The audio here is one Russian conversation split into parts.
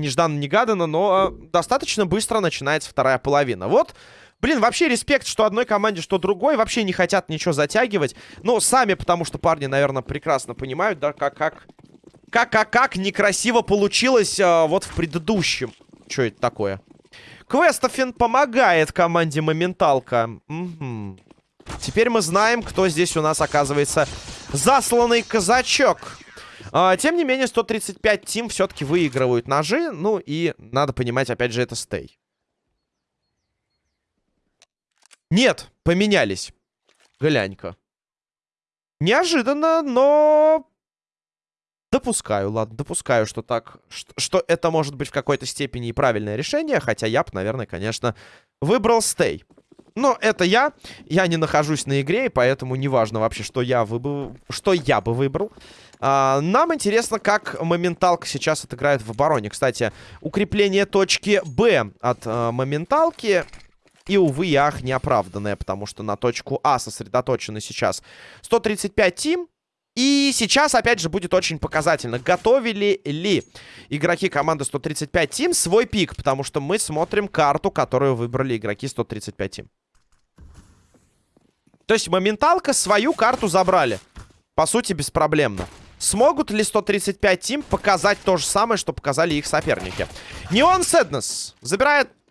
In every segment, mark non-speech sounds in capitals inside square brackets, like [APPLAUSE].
нежданно-негаданно, но э, достаточно быстро начинается вторая половина. Вот, блин, вообще респект, что одной команде, что другой. Вообще не хотят ничего затягивать. Но сами, потому что парни, наверное, прекрасно понимают, да, как, как, как, как, как некрасиво получилось э, вот в предыдущем. Что это такое? Квестофин помогает команде Моменталка. Угу. Теперь мы знаем, кто здесь у нас оказывается засланный казачок. А, тем не менее, 135 тим все-таки выигрывают ножи. Ну и надо понимать, опять же, это стей. Нет, поменялись. Глянь-ка. Неожиданно, но... Допускаю, ладно, допускаю, что так... Что, что это может быть в какой-то степени и правильное решение. Хотя я бы, наверное, конечно, выбрал стей. Но это я. Я не нахожусь на игре, и поэтому неважно вообще, что я, выб... что я бы выбрал. А, нам интересно, как моменталка сейчас отыграет в обороне. Кстати, укрепление точки Б от а, моменталки... И, увы, ах, неоправданное, потому что на точку А сосредоточены сейчас 135 тим. И сейчас, опять же, будет очень показательно. Готовили ли игроки команды 135 тим свой пик? Потому что мы смотрим карту, которую выбрали игроки 135 тим. То есть моменталка свою карту забрали. По сути, беспроблемно. Смогут ли 135 тим показать то же самое, что показали их соперники? Неон Сэднес забирает... [LAUGHS]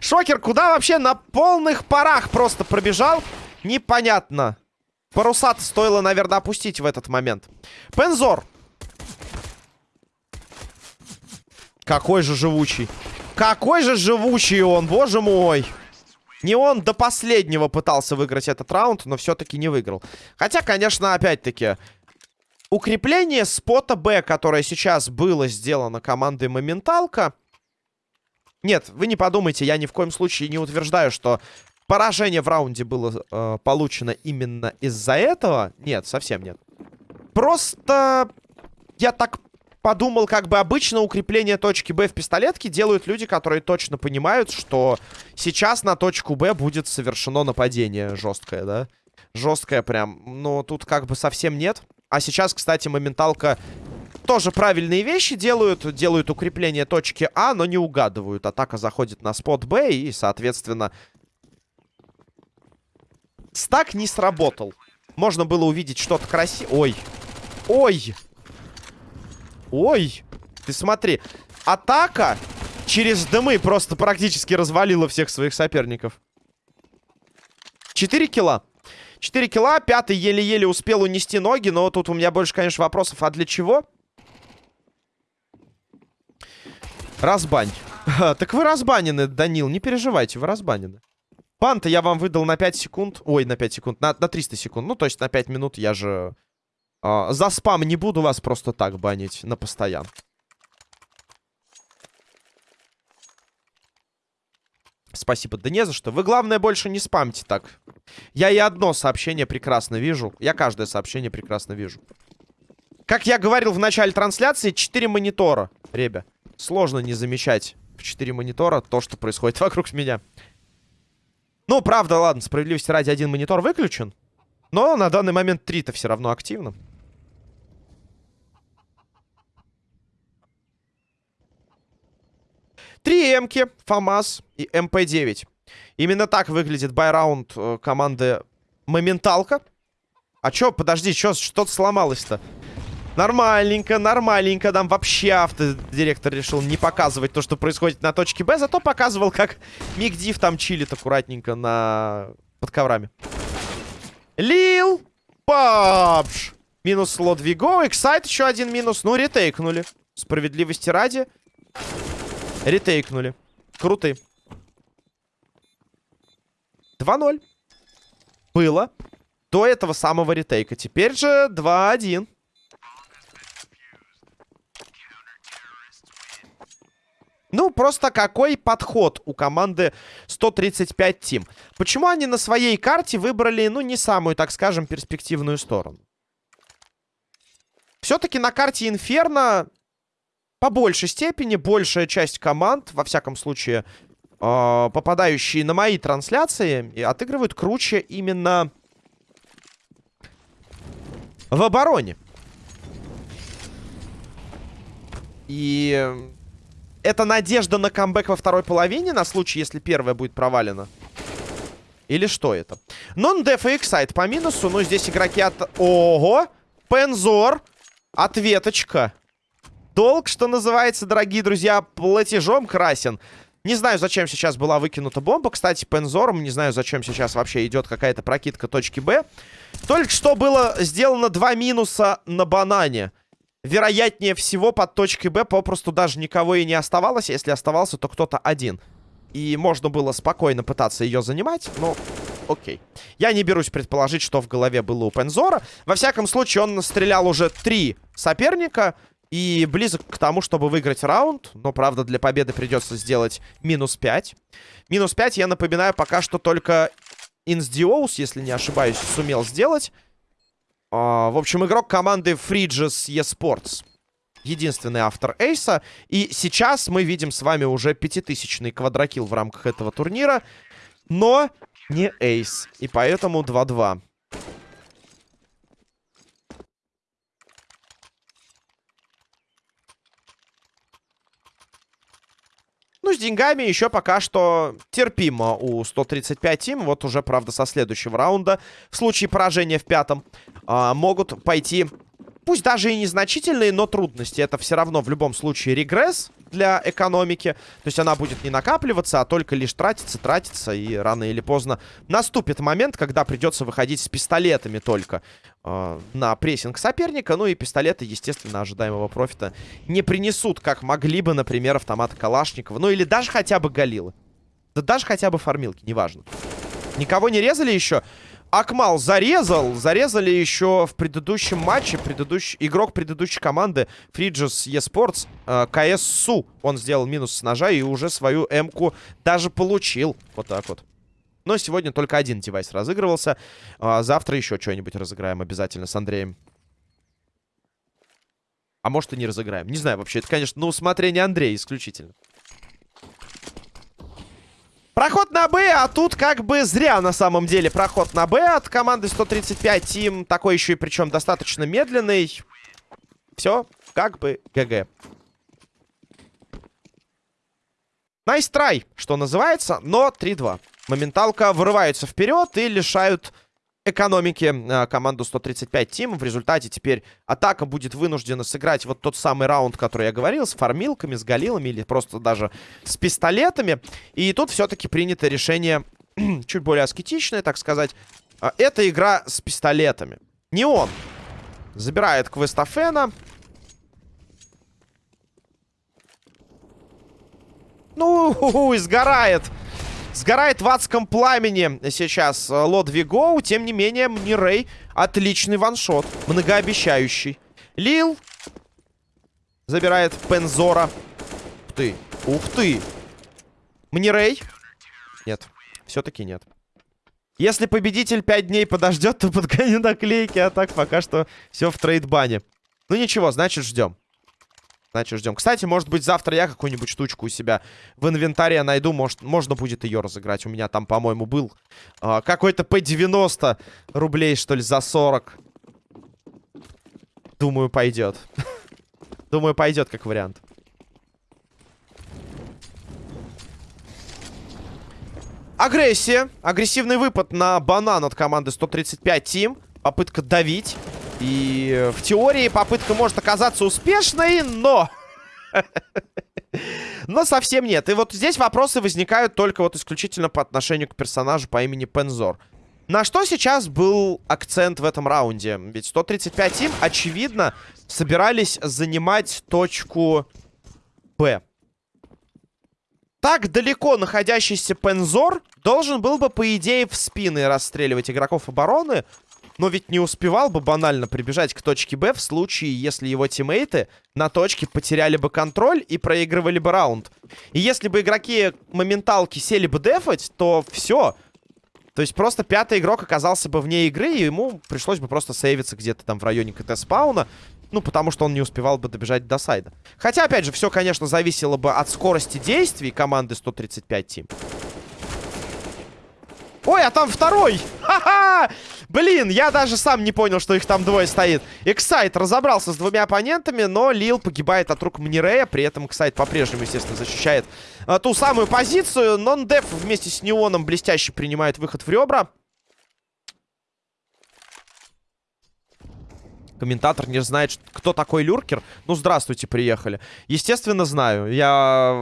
Шокер куда вообще на полных парах просто пробежал? Непонятно. паруса стоило, наверное, опустить в этот момент. Пензор. Какой же живучий. Какой же живучий он, боже мой. Не он до последнего пытался выиграть этот раунд, но все-таки не выиграл. Хотя, конечно, опять-таки, укрепление спота Б, которое сейчас было сделано командой Моменталка... Нет, вы не подумайте, я ни в коем случае не утверждаю, что поражение в раунде было э, получено именно из-за этого. Нет, совсем нет. Просто я так подумал, как бы обычно укрепление точки Б в пистолетке делают люди, которые точно понимают, что сейчас на точку Б будет совершено нападение жесткое, да? Жесткое прям. Но тут как бы совсем нет. А сейчас, кстати, моменталка тоже правильные вещи делают. Делают укрепление точки А, но не угадывают. Атака заходит на спот Б и, соответственно... Стак не сработал. Можно было увидеть что-то красивое. Ой. Ой. Ой, ты смотри. Атака через дымы просто практически развалила всех своих соперников. 4 килла. 4 килла. Пятый еле-еле успел унести ноги. Но тут у меня больше, конечно, вопросов. А для чего? Разбань. так вы разбанены, Данил. Не переживайте, вы разбанены. Панта я вам выдал на 5 секунд. Ой, на 5 секунд. На, на 300 секунд. Ну, то есть на 5 минут я же а, за спам не буду вас просто так банить на постоян. Спасибо. Да не за что. Вы, главное, больше не спамьте так. Я и одно сообщение прекрасно вижу. Я каждое сообщение прекрасно вижу. Как я говорил в начале трансляции, 4 монитора. Ребя, сложно не замечать в 4 монитора то, что происходит [LAUGHS] вокруг меня. Ну, правда, ладно, справедливости ради, один монитор выключен. Но на данный момент 3-то все равно активно. Три эмки, ФАМАС и МП-9. Именно так выглядит buy round э, команды Моменталка. А чё, подожди, чё, что-то сломалось-то? Нормальненько, нормальненько. Там вообще автодиректор решил не показывать то, что происходит на точке Б. Зато показывал, как Мигдив там чилит аккуратненько на... под коврами. Лил! Папш! Минус слот Виго. Эксайт еще один минус. Ну, ретейкнули. Справедливости ради. Ретейкнули. Круты. 2-0. Было. До этого самого ретейка. Теперь же 2-1. Ну, просто какой подход у команды 135 Тим. Почему они на своей карте выбрали, ну, не самую, так скажем, перспективную сторону? Все-таки на карте Инферно по большей степени большая часть команд, во всяком случае, э, попадающие на мои трансляции, и отыгрывают круче именно в обороне. И это надежда на камбэк во второй половине, на случай, если первая будет провалена. Или что это? Нон-деф и эксайт по минусу. Ну, здесь игроки от... Ого! Пензор. Ответочка. Долг, что называется, дорогие друзья, платежом красен. Не знаю, зачем сейчас была выкинута бомба. Кстати, Пензором, не знаю, зачем сейчас вообще идет какая-то прокидка точки Б. Только что было сделано два минуса на банане. Вероятнее всего, под точкой Б попросту даже никого и не оставалось. Если оставался, то кто-то один. И можно было спокойно пытаться ее занимать, но окей. Я не берусь предположить, что в голове было у Пензора. Во всяком случае, он стрелял уже три соперника и близок к тому, чтобы выиграть раунд. Но, правда, для победы придется сделать минус 5. Минус 5, я напоминаю, пока что только Инсдиоус, если не ошибаюсь, сумел сделать. А, в общем, игрок команды Fridges eSports единственный автор Эйса. И сейчас мы видим с вами уже пятитысячный квадрокил в рамках этого турнира. Но не Эйс. И поэтому 2-2. Ну, с деньгами еще пока что терпимо у 135 тим. Вот уже, правда, со следующего раунда. В случае поражения в пятом э, могут пойти пусть даже и незначительные, но трудности. Это все равно в любом случае регресс для экономики. То есть она будет не накапливаться, а только лишь тратиться, тратиться. И рано или поздно наступит момент, когда придется выходить с пистолетами только э, на прессинг соперника. Ну и пистолеты, естественно, ожидаемого профита не принесут, как могли бы, например, автоматы Калашникова. Ну или даже хотя бы Галилы. Да даже хотя бы фармилки, неважно. Никого не резали еще? Акмал зарезал. Зарезали еще в предыдущем матче. Предыдущий, игрок предыдущей команды Фриджес eSports э, КССУ. Он сделал минус с ножа и уже свою М-ку даже получил. Вот так вот. Но сегодня только один девайс разыгрывался. А завтра еще что-нибудь разыграем обязательно с Андреем. А может и не разыграем. Не знаю вообще. Это, конечно, на усмотрение Андрея исключительно. Проход на Б, а тут как бы зря на самом деле проход на Б от команды 135 Team. Такой еще и причем достаточно медленный. Все, как бы GG. Nice, nice try, что называется, но 3-2. Моменталка вырывается вперед и лишают экономики э, команду 135 Team. В результате теперь атака будет вынуждена сыграть вот тот самый раунд, который я говорил, с фармилками, с галилами или просто даже с пистолетами. И тут все-таки принято решение [CLEARS THROAT] чуть более аскетичное, так сказать. А, это игра с пистолетами. Не он. Забирает Квестафена. Ну, [LAUGHS] сгорает. Сгорает в адском пламени сейчас э, Лод Вигоу. Тем не менее, Мнирей отличный ваншот. Многообещающий. Лил забирает Пензора. Ух ты. Ух ты. Мнирей. Нет. Все-таки нет. Если победитель 5 дней подождет, то подгоню наклейки. А так пока что все в трейдбане. Ну ничего, значит ждем. Значит, ждем. Кстати, может быть, завтра я какую-нибудь штучку у себя в инвентаре найду. Может, можно будет ее разыграть. У меня там, по-моему, был э, какой-то P90 рублей, что ли, за 40. Думаю, пойдет. [LAUGHS] Думаю, пойдет как вариант. Агрессия. Агрессивный выпад на банан от команды 135 Тим. Попытка давить. И в теории попытка может оказаться успешной, но... [LAUGHS] Но совсем нет. И вот здесь вопросы возникают только вот исключительно по отношению к персонажу по имени Пензор. На что сейчас был акцент в этом раунде? Ведь 135 им, очевидно, собирались занимать точку Б. Так далеко находящийся Пензор должен был бы, по идее, в спины расстреливать игроков обороны, но ведь не успевал бы банально прибежать к точке Б в случае, если его тиммейты на точке потеряли бы контроль и проигрывали бы раунд. И если бы игроки моменталки сели бы дефать, то все. То есть просто пятый игрок оказался бы вне игры, и ему пришлось бы просто сейвиться где-то там в районе КТ-спауна. Ну, потому что он не успевал бы добежать до сайда. Хотя, опять же, все, конечно, зависело бы от скорости действий команды 135 Тим. Ой, а там второй! Ха-ха! Блин, я даже сам не понял, что их там двое стоит. Эксайт разобрался с двумя оппонентами, но Лил погибает от рук Мнирея. При этом Эксайт по-прежнему, естественно, защищает а, ту самую позицию. Нон-деф вместе с Неоном блестяще принимает выход в ребра. Комментатор не знает, кто такой люркер. Ну, здравствуйте, приехали. Естественно, знаю. Я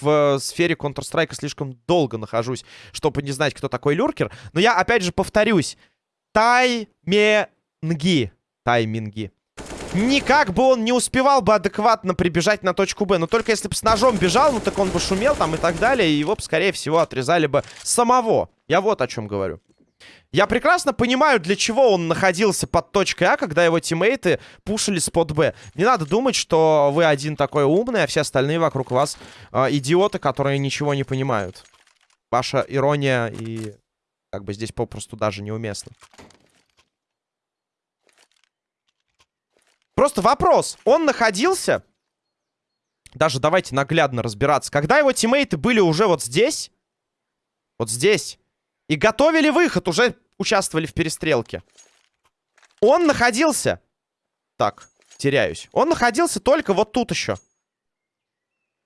в сфере Counter-Strike слишком долго нахожусь, чтобы не знать, кто такой люркер. Но я, опять же, повторюсь. Тайминги. Тайминги. Никак бы он не успевал бы адекватно прибежать на точку Б. Но только если бы с ножом бежал, ну так он бы шумел там и так далее. И его бы, скорее всего, отрезали бы самого. Я вот о чем говорю. Я прекрасно понимаю, для чего он находился под точкой А, когда его тиммейты пушили спот Б. Не надо думать, что вы один такой умный, а все остальные вокруг вас э, идиоты, которые ничего не понимают. Ваша ирония и как бы здесь попросту даже неуместно. Просто вопрос. Он находился... Даже давайте наглядно разбираться. Когда его тиммейты были уже вот здесь... Вот здесь... И готовили выход, уже участвовали в перестрелке. Он находился... Так, теряюсь. Он находился только вот тут еще.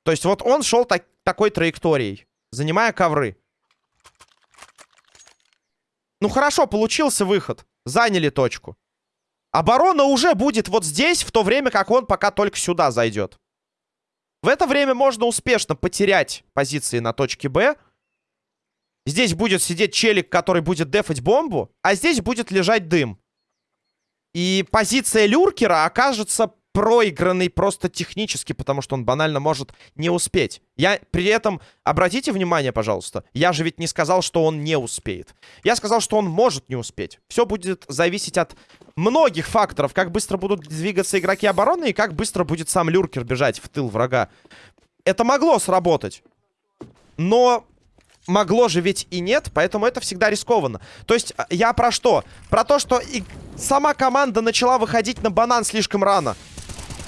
То есть вот он шел так, такой траекторией, занимая ковры. Ну хорошо, получился выход. Заняли точку. Оборона уже будет вот здесь, в то время как он пока только сюда зайдет. В это время можно успешно потерять позиции на точке Б. Здесь будет сидеть челик, который будет дефать бомбу, а здесь будет лежать дым. И позиция люркера окажется проигранный просто технически, потому что он банально может не успеть. Я при этом, обратите внимание, пожалуйста, я же ведь не сказал, что он не успеет. Я сказал, что он может не успеть. Все будет зависеть от многих факторов, как быстро будут двигаться игроки обороны и как быстро будет сам Люркер бежать в тыл врага. Это могло сработать. Но могло же ведь и нет, поэтому это всегда рискованно. То есть а, я про что? Про то, что и сама команда начала выходить на банан слишком рано.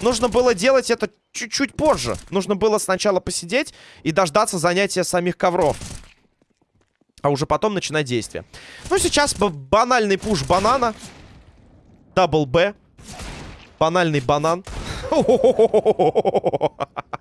Нужно было делать это чуть-чуть позже. Нужно было сначала посидеть и дождаться занятия самих ковров. А уже потом начинать действие. Ну, сейчас банальный пуш банана. Дабл Б. Банальный банан. [LAUGHS]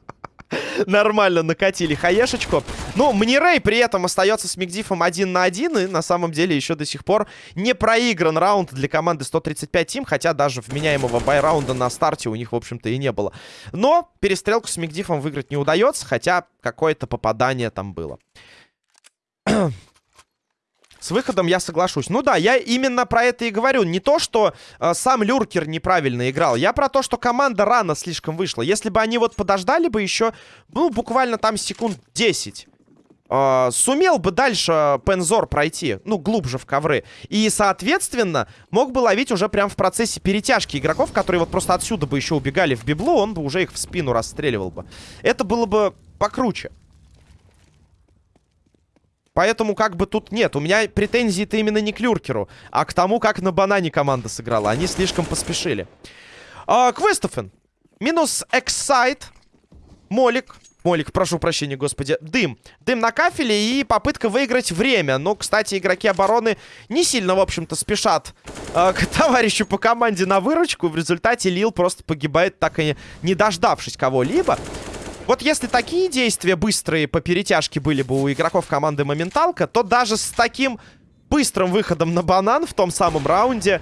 Нормально накатили хаешечку. Ну, Мнирей при этом остается с Мигдифом один на один. И на самом деле еще до сих пор не проигран раунд для команды 135 Тим. Хотя даже вменяемого байраунда на старте у них, в общем-то, и не было. Но перестрелку с Мигдифом выиграть не удается. Хотя какое-то попадание там было. С выходом я соглашусь. Ну да, я именно про это и говорю. Не то, что э, сам Люркер неправильно играл. Я про то, что команда рано слишком вышла. Если бы они вот подождали бы еще, ну, буквально там секунд 10. Э, сумел бы дальше Пензор пройти, ну, глубже в ковры. И, соответственно, мог бы ловить уже прям в процессе перетяжки игроков, которые вот просто отсюда бы еще убегали в библу, он бы уже их в спину расстреливал бы. Это было бы покруче. Поэтому как бы тут нет. У меня претензии-то именно не к Люркеру, а к тому, как на банане команда сыграла. Они слишком поспешили. А, Квестофен. Минус Эксайт. Молик. Молик, прошу прощения, господи. Дым. Дым на кафеле и попытка выиграть время. Но, кстати, игроки обороны не сильно, в общем-то, спешат э, к [LAUGHS] товарищу по команде на выручку. В результате Лил просто погибает, так и не дождавшись кого-либо. Вот если такие действия быстрые по перетяжке были бы у игроков команды Моменталка, то даже с таким быстрым выходом на банан в том самом раунде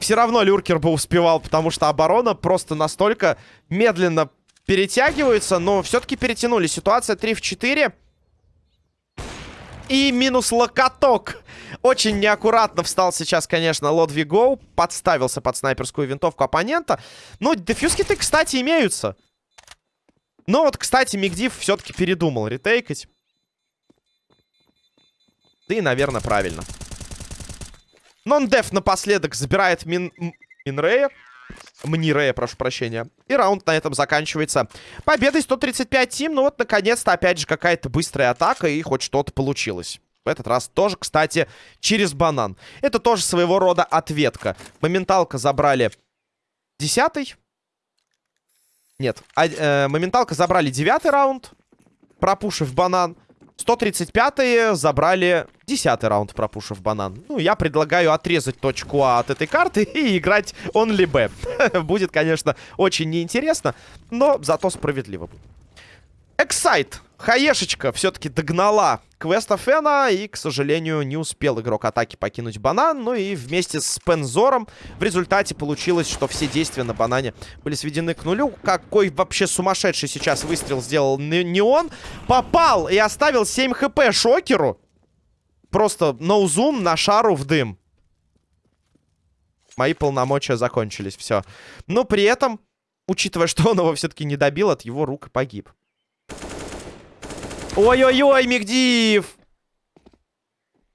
все равно Люркер бы успевал, потому что оборона просто настолько медленно перетягивается, но все-таки перетянули. Ситуация 3 в 4. И минус локоток. Очень неаккуратно встал сейчас, конечно, Лодвиго. Подставился под снайперскую винтовку оппонента. Ну, дефьюз-киты, кстати, имеются. Но вот, кстати, Мигдив все-таки передумал ретейкать. Да и, наверное, правильно. Нон-деф напоследок забирает Мин... Минрея. Мнирея, прошу прощения. И раунд на этом заканчивается. Победой 135 тим. Ну вот, наконец-то, опять же, какая-то быстрая атака. И хоть что-то получилось. В этот раз тоже, кстати, через банан. Это тоже своего рода ответка. Моменталка забрали Десятый. Нет. А, э, моменталка забрали девятый раунд, пропушив банан. 135-е забрали 10 раунд, пропушив банан. Ну, я предлагаю отрезать точку А от этой карты [LAUGHS] и играть only B. [LAUGHS] Будет, конечно, очень неинтересно, но зато справедливо. Эксайт. Хаешечка все-таки догнала квеста Фена и, к сожалению, не успел игрок атаки покинуть банан. Ну и вместе с Пензором в результате получилось, что все действия на банане были сведены к нулю. Какой вообще сумасшедший сейчас выстрел сделал не он. Попал и оставил 7 хп шокеру. Просто ноузум на шару в дым. Мои полномочия закончились, все. Но при этом, учитывая, что он его все-таки не добил, от его рук погиб. Ой-ой-ой, Мигдиев!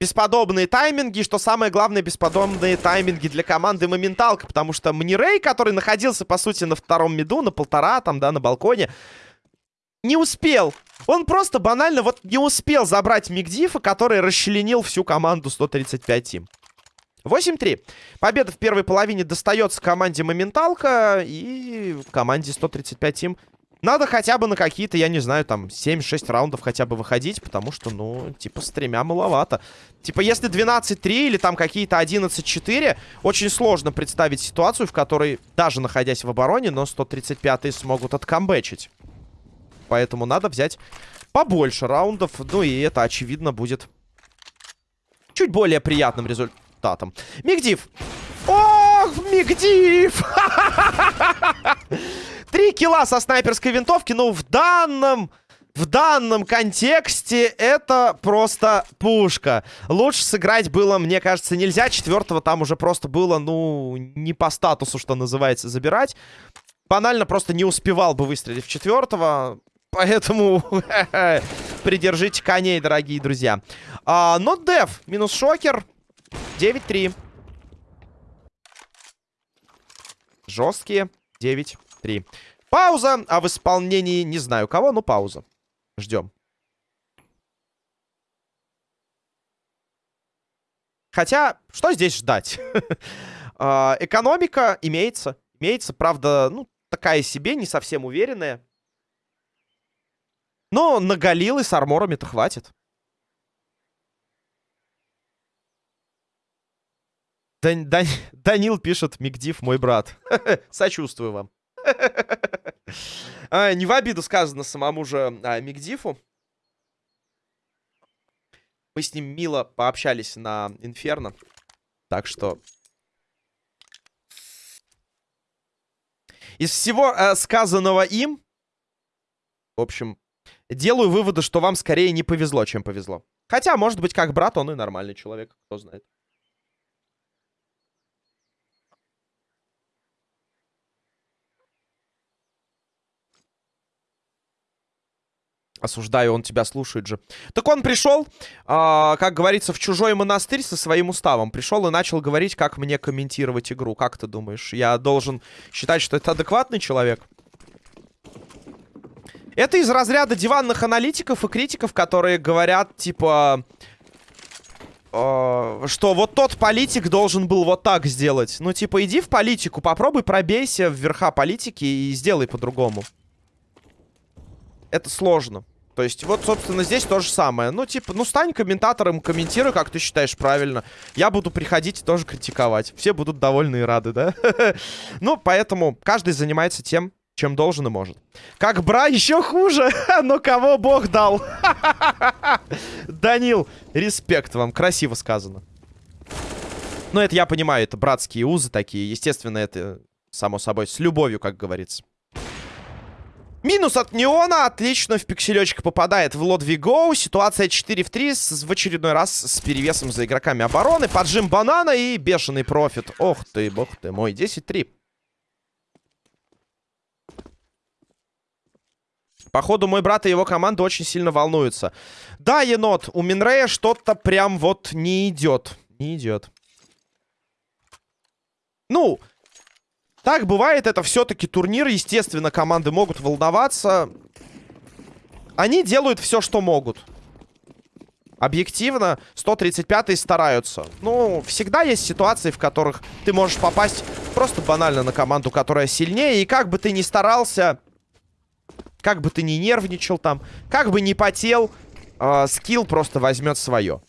Бесподобные тайминги, что самое главное, бесподобные тайминги для команды Моменталка, потому что Мнирей, который находился, по сути, на втором меду, на полтора, там, да, на балконе, не успел. Он просто банально вот не успел забрать Мигдифа, который расчленил всю команду 135 Тим. 8-3. Победа в первой половине достается команде Моменталка и команде 135 Тим надо хотя бы на какие-то, я не знаю, там, 7-6 раундов хотя бы выходить, потому что, ну, типа, с тремя маловато. Типа, если 12-3 или там какие-то 11-4, очень сложно представить ситуацию, в которой, даже находясь в обороне, но 135-е смогут откамбэчить. Поэтому надо взять побольше раундов, ну и это, очевидно, будет чуть более приятным результатом. Мигдив! Ох, Мигдив! [LAUGHS] Три килла со снайперской винтовки, но в данном... В данном контексте это просто пушка. Лучше сыграть было, мне кажется, нельзя. Четвертого там уже просто было, ну, не по статусу, что называется, забирать. Банально просто не успевал бы выстрелить в четвертого. Поэтому [LAUGHS] придержите коней, дорогие друзья. А, но дев минус шокер. 9-3. Жесткие. 9 Три. Пауза, а в исполнении не знаю кого, но пауза. Ждем. Хотя, что здесь ждать? [LAUGHS] А, экономика имеется. Имеется, правда, ну, такая себе, не совсем уверенная. Но на Галилы с арморами-то хватит. Дан Дан Данил пишет, Мигдив мой брат. [LAUGHS] Сочувствую вам. [LAUGHS] а, не в обиду сказано самому же а, Мигдифу. Мы с ним мило пообщались на Инферно. Так что... Из всего э, сказанного им... В общем, делаю выводы, что вам скорее не повезло, чем повезло. Хотя, может быть, как брат, он и нормальный человек, кто знает. Осуждаю, он тебя слушает же. Так он пришел, э, как говорится, в чужой монастырь со своим уставом. Пришел и начал говорить, как мне комментировать игру. Как ты думаешь? Я должен считать, что это адекватный человек? Это из разряда диванных аналитиков и критиков, которые говорят, типа... Э, что вот тот политик должен был вот так сделать. Ну, типа, иди в политику, попробуй пробейся в верха политики и сделай по-другому. Это сложно. То есть, вот, собственно, здесь то же самое. Ну, типа, ну, стань комментатором, комментируй, как ты считаешь правильно. Я буду приходить и тоже критиковать. Все будут довольны и рады, да? [LAUGHS] Ну, поэтому каждый занимается тем, чем должен и может. Как бра еще хуже, [LAUGHS] но кого бог дал. [LAUGHS] Данил, респект вам, красиво сказано. Ну, это я понимаю, это братские узы такие. Естественно, это, само собой, с любовью, как говорится. Минус от Неона. Отлично в пикселечек попадает в Лодви Гоу. Ситуация 4 в 3 с, в очередной раз с перевесом за игроками обороны. Поджим банана и бешеный профит. Ох ты, бог ты мой. 10-3. Походу, мой брат и его команда очень сильно волнуются. Да, енот, у Минрея что-то прям вот не идет. Не идет. Ну, так бывает, это все-таки турнир. Естественно, команды могут волноваться. Они делают все, что могут. Объективно, 135-е стараются. Ну, всегда есть ситуации, в которых ты можешь попасть Просто банально на команду, которая сильнее. И как бы ты ни старался, как бы ты ни нервничал там, как бы ни потел, э, скилл просто возьмет свое.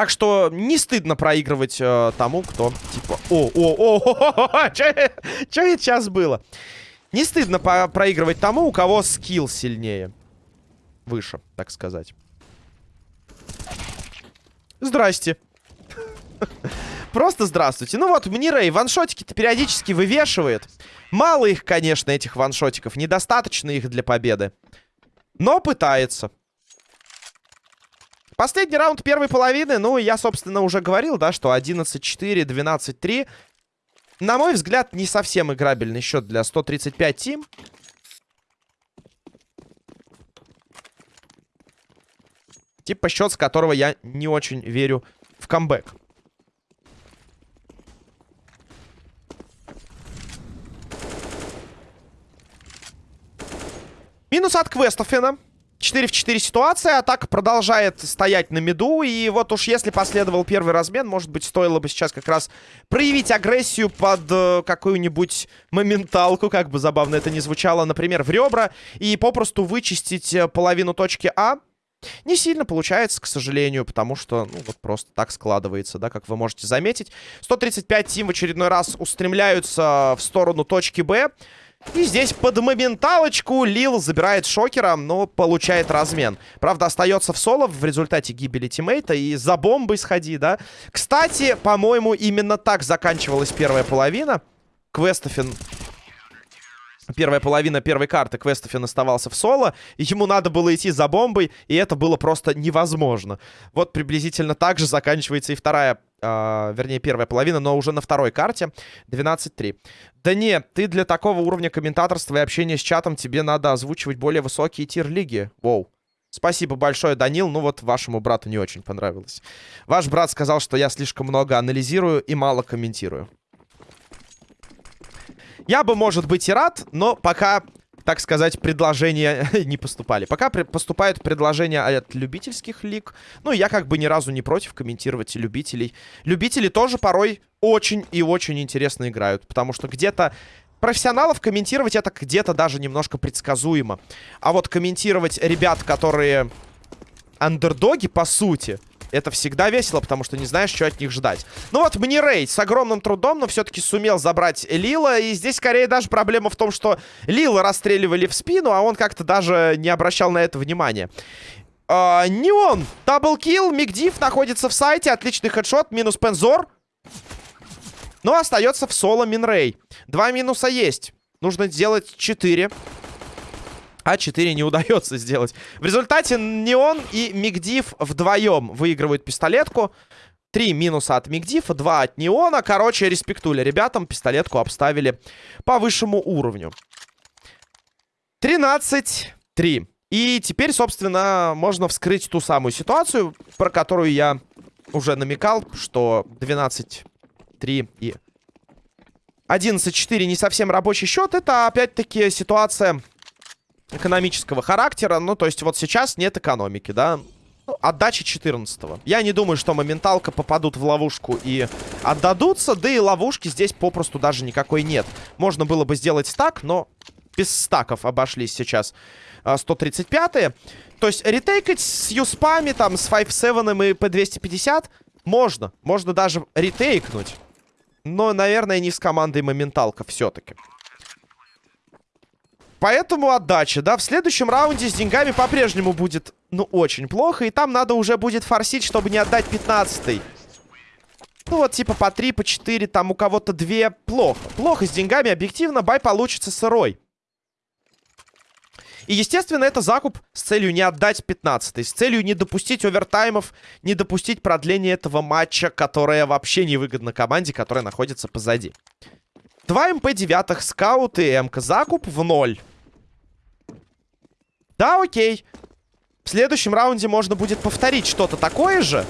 Так что не стыдно проигрывать э, тому, кто типа... О, о, о, что это сейчас было? Не стыдно проигрывать тому, у кого скилл сильнее. Выше, так сказать. Здрасте. [LAUGHS] Просто здравствуйте. Ну вот, Мнирей ваншотики-то периодически вывешивает. Мало их, конечно, этих ваншотиков. Недостаточно их для победы. Но пытается. Последний раунд первой половины, ну, я, собственно, уже говорил, да, что 11-4, 12-3. На мой взгляд, не совсем играбельный счет для 135 тим. Типа счет, с которого я не очень верю в камбэк. Минус от Квестофена. 4 в 4 ситуация. Атака продолжает стоять на меду. И вот уж если последовал первый размен, может быть, стоило бы сейчас как раз проявить агрессию под э, какую-нибудь моменталку, как бы забавно это ни звучало, например, в ребра. И попросту вычистить э, половину точки А. Не сильно получается, к сожалению, потому что, ну, вот просто так складывается, да, как вы можете заметить. 135 тим в очередной раз устремляются в сторону точки Б. И здесь под моменталочку Лил забирает шокера, но получает размен. Правда, остается в соло в результате гибели тиммейта и за бомбой сходи, да. Кстати, по-моему, именно так заканчивалась первая половина. Квестофин первая половина первой карты Квестофин оставался в соло, и ему надо было идти за бомбой, и это было просто невозможно. Вот приблизительно так же заканчивается и вторая, э, вернее, первая половина, но уже на второй карте 12-3. Да нет, ты для такого уровня комментаторства и общения с чатом тебе надо озвучивать более высокие тир-лиги. Воу. Спасибо большое, Данил. Ну вот, вашему брату не очень понравилось. Ваш брат сказал, что я слишком много анализирую и мало комментирую. Я бы, может быть, и рад, но пока, так сказать, предложения [LAUGHS] не поступали. Пока поступают предложения от любительских лиг. Ну, я как бы ни разу не против комментировать любителей. Любители тоже порой очень и очень интересно играют. Потому что где-то профессионалов комментировать это где-то даже немножко предсказуемо. А вот комментировать ребят, которые андердоги, по сути... Это всегда весело, потому что не знаешь, что от них ждать. Ну вот, мне рейд с огромным трудом, но все-таки сумел забрать Лила. И здесь скорее даже проблема в том, что Лила расстреливали в спину, а он как-то даже не обращал на это внимания. Uh, не он. Даблкил. Мигдив находится в сайте. Отличный хедшот. Минус Пензор. Но остается в соло Минрей. Два минуса есть. Нужно сделать 4. А4 не удается сделать. В результате Неон и Мигдив вдвоем выигрывают пистолетку. Три минуса от Мигдифа, два от Неона. Короче, респектули ребятам. Пистолетку обставили по высшему уровню. 13-3. И теперь, собственно, можно вскрыть ту самую ситуацию, про которую я уже намекал, что 12-3 и 11-4 не совсем рабочий счет. Это, опять-таки, ситуация экономического характера. Ну, то есть вот сейчас нет экономики, да. Ну, отдача 14 -го. Я не думаю, что моменталка попадут в ловушку и отдадутся. Да и ловушки здесь попросту даже никакой нет. Можно было бы сделать так, но без стаков обошлись сейчас 135-е. А, то есть ретейкать с юспами, там, с 5-7 и P250 можно. Можно даже ретейкнуть. Но, наверное, не с командой моменталка все-таки. Поэтому отдача, да, в следующем раунде с деньгами по-прежнему будет, ну, очень плохо. И там надо уже будет форсить, чтобы не отдать 15-й. Ну, вот, типа, по 3, по 4, там у кого-то 2. Плохо. Плохо с деньгами, объективно, buy получится сырой. И, естественно, это закуп с целью не отдать 15 с целью не допустить овертаймов, не допустить продления этого матча, которое вообще невыгодно команде, которая находится позади. Два МП-9, скаут и эмка. Закуп в ноль. Да, окей. В следующем раунде можно будет повторить что-то такое же.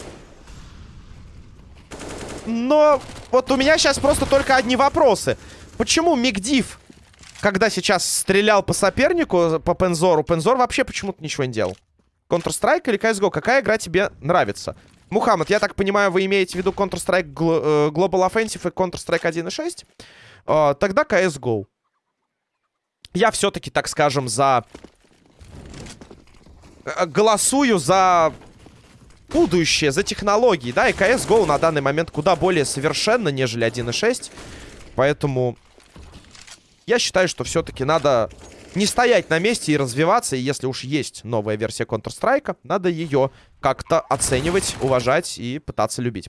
Но вот у меня сейчас просто только одни вопросы. Почему Мигдив, когда сейчас стрелял по сопернику, по Пензору, Пензор вообще почему-то ничего не делал? Counter-Strike или CSGO? Какая игра тебе нравится? Мухаммад, я так понимаю, вы имеете в виду Counter-Strike э, Global Offensive и Counter-Strike 1.6? Э, тогда CSGO. Я все-таки, так скажем, за... Э, голосую за будущее, за технологии, да, и CSGO на данный момент куда более совершенно, нежели 1.6. Поэтому я считаю, что все-таки надо не стоять на месте и развиваться. И если уж есть новая версия Counter-Strike, надо ее как-то оценивать, уважать и пытаться любить.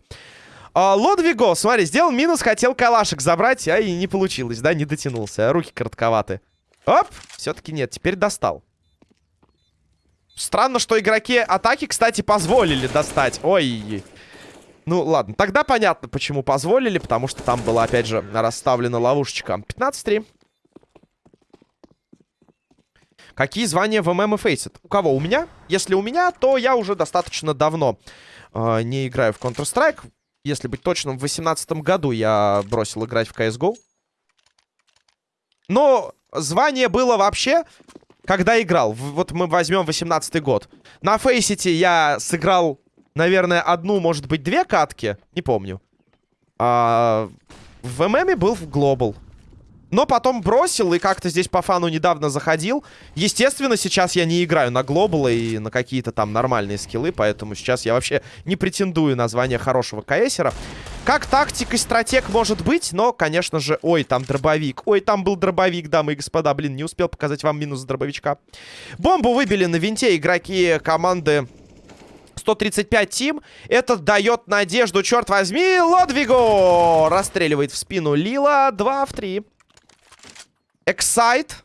А, Лодвиго, смотри, сделал минус, хотел калашек забрать, а и не получилось, да, не дотянулся. Руки коротковаты. Оп, все-таки нет, теперь достал. Странно, что игроки атаки, кстати, позволили достать. Ой, ну, ладно. Тогда понятно, почему позволили. Потому что там была, опять же, расставлена ловушечка. 15-3. Какие звания в ММ и Фейсит? У кого? У меня? Если у меня, то я уже достаточно давно э, не играю в Counter-Strike. Если быть точным, в 2018 году я бросил играть в CSGO. Но звание было вообще, когда играл. Вот мы возьмем 18 год. На Фейсите я сыграл, наверное, одну, может быть, две катки. Не помню. А в ММе был в Global. Но потом бросил и как-то здесь по фану недавно заходил. Естественно, сейчас я не играю на глобалы и на какие-то там нормальные скиллы, поэтому сейчас я вообще не претендую на звание хорошего КСера. Как тактик и стратег может быть, но, конечно же... Ой, там дробовик. Ой, там был дробовик, дамы и господа. Блин, не успел показать вам минус дробовичка. Бомбу выбили на винте игроки команды 135 тим. Это дает надежду, черт возьми. Лодвиго расстреливает в спину Лила. 2 в 3. Эксайт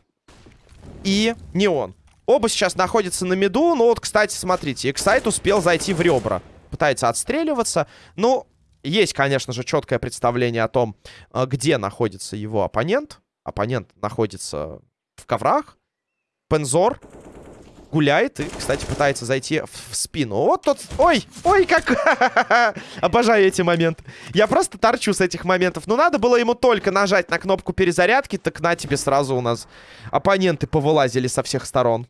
и Неон. Оба сейчас находятся на миду. Ну вот, кстати, смотрите. Эксайт успел зайти в ребра. Пытается отстреливаться. Ну, есть, конечно же, четкое представление о том, э, где находится его оппонент. Оппонент находится в коврах. Пензор гуляет и, кстати, пытается зайти в, спину. Вот тот... Ой, ой, как... [LAUGHS] Обожаю эти моменты. Я просто торчу с этих моментов. Ну, надо было ему только нажать на кнопку перезарядки, так на тебе сразу у нас оппоненты повылазили со всех сторон.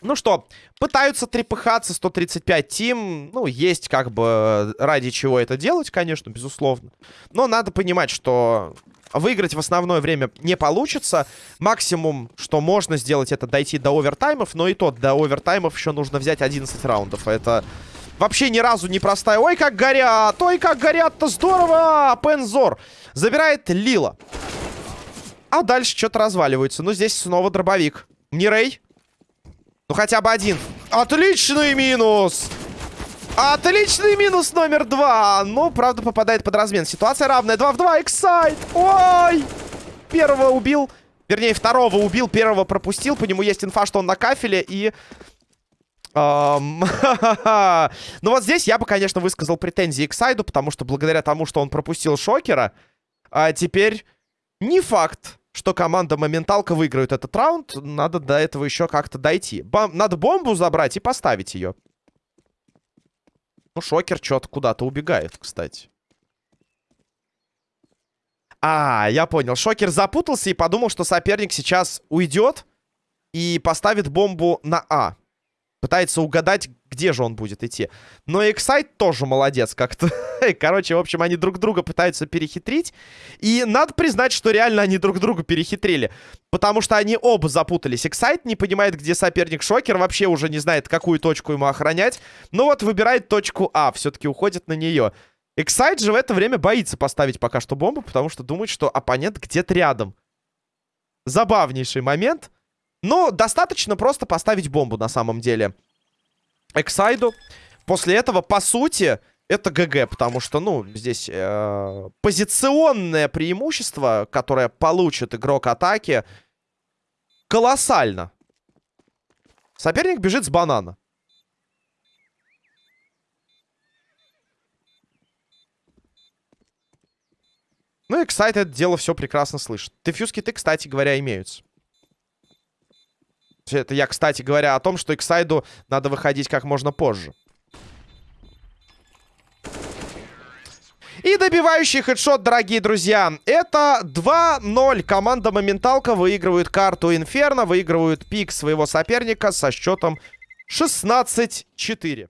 Ну что, пытаются трепыхаться 135 тим. Ну, есть как бы ради чего это делать, конечно, безусловно. Но надо понимать, что Выиграть в основное время не получится. Максимум, что можно сделать, это дойти до овертаймов. Но и тот, до овертаймов еще нужно взять 11 раундов. Это вообще ни разу не простая. Ой, как горят! Ой, как горят-то! Здорово! Пензор забирает Лила. А дальше что-то разваливается. Ну, здесь снова дробовик. Не Рэй? Ну, хотя бы один. Отличный минус! Отличный минус номер два. Ну, правда, попадает под размен. Ситуация равная. 2 в 2. Эксайт. Ой! Первого убил. Вернее, второго убил, первого пропустил. По нему есть инфа, что он на кафеле. И... [LAUGHS] ну вот здесь я бы, конечно, высказал претензии к Сайду, потому что благодаря тому, что он пропустил Шокера, а теперь не факт, что команда Моменталка выиграет этот раунд. Надо до этого еще как-то дойти. Бом надо бомбу забрать и поставить ее. Ну, Шокер что-то куда-то убегает, кстати. А, я понял. Шокер запутался и подумал, что соперник сейчас уйдет и поставит бомбу на А. Пытается угадать, где же он будет идти. Но Эксайт тоже молодец как-то. [LAUGHS] Короче, в общем, они друг друга пытаются перехитрить. И надо признать, что реально они друг друга перехитрили. Потому что они оба запутались. Эксайт не понимает, где соперник Шокер. Вообще уже не знает, какую точку ему охранять. Но вот выбирает точку А. Все-таки уходит на нее. Эксайт же в это время боится поставить пока что бомбу, потому что думает, что оппонент где-то рядом. Забавнейший момент. Но достаточно просто поставить бомбу на самом деле. Эксайду. После этого, по сути, это ГГ, потому что, ну, здесь э, позиционное преимущество, которое получит игрок атаки, колоссально. Соперник бежит с банана. Ну, Эксайд это дело все прекрасно слышит. Дефьюз ты, кстати говоря, имеются. Это я, кстати говоря, о том, что Эксайду надо выходить как можно позже. И добивающий хедшот, дорогие друзья. Это 2-0. Команда Моменталка выигрывает карту Инферно, выигрывают пик своего соперника со счетом 16-4.